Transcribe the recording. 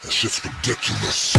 That shit's ridiculous.